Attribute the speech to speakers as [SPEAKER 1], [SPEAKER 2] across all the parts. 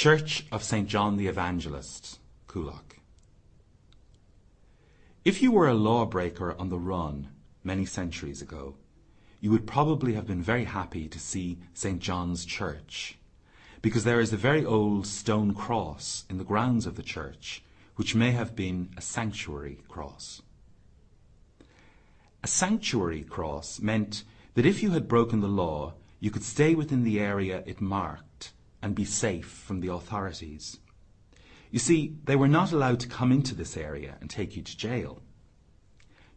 [SPEAKER 1] Church of St. John the Evangelist, Coolock. If you were a lawbreaker on the run many centuries ago, you would probably have been very happy to see St. John's Church, because there is a very old stone cross in the grounds of the church, which may have been a sanctuary cross. A sanctuary cross meant that if you had broken the law, you could stay within the area it marked and be safe from the authorities. You see, they were not allowed to come into this area and take you to jail.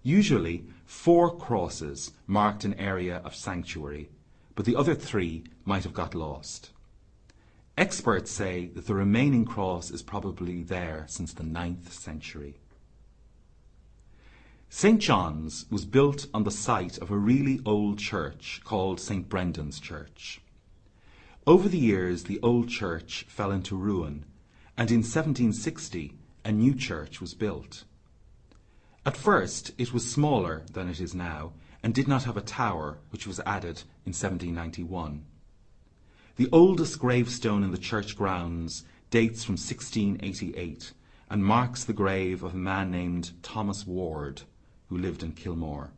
[SPEAKER 1] Usually, four crosses marked an area of sanctuary, but the other three might have got lost. Experts say that the remaining cross is probably there since the ninth century. St. John's was built on the site of a really old church called St. Brendan's Church. Over the years, the old church fell into ruin, and in 1760 a new church was built. At first, it was smaller than it is now and did not have a tower, which was added in 1791. The oldest gravestone in the church grounds dates from 1688 and marks the grave of a man named Thomas Ward, who lived in Kilmore.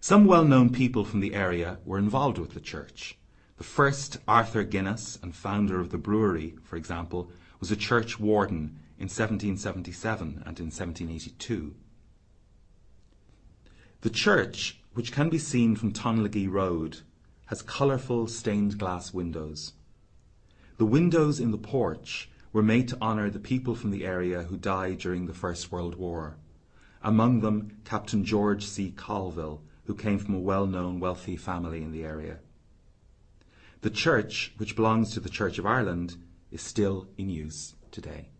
[SPEAKER 1] Some well-known people from the area were involved with the church. The first Arthur Guinness and founder of the brewery, for example, was a church warden in 1777 and in 1782. The church, which can be seen from Tonlegee Road, has colourful stained glass windows. The windows in the porch were made to honour the people from the area who died during the First World War among them Captain George C. Colville, who came from a well-known wealthy family in the area. The church, which belongs to the Church of Ireland, is still in use today.